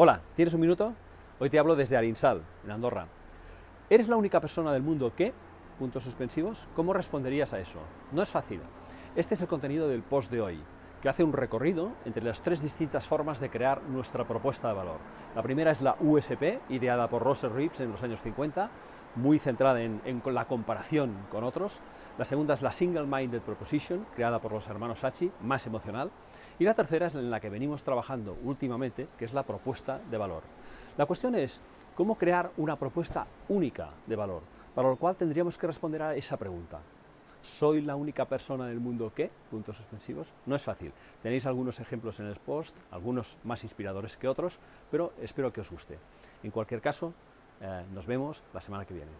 Hola, ¿tienes un minuto? Hoy te hablo desde Arinsal, en Andorra. ¿Eres la única persona del mundo que? Puntos suspensivos. ¿Cómo responderías a eso? No es fácil. Este es el contenido del post de hoy, que hace un recorrido entre las tres distintas formas de crear nuestra propuesta de valor. La primera es la USP, ideada por Russell Reeves en los años 50, muy centrada en, la comparación con otros. La segunda es la Single Minded Proposition, creada por los hermanos Sachi, más emocional. Y la tercera es en la que venimos trabajando últimamente, que es la propuesta de valor. La cuestión es cómo crear una propuesta única de valor, para lo cual tendríamos que responder a esa pregunta. ¿Soy la única persona del mundo que? Puntos suspensivos. No es fácil. Tenéis algunos ejemplos en el post, algunos más inspiradores que otros, pero espero que os guste. En cualquier caso, eh, nos vemos la semana que viene.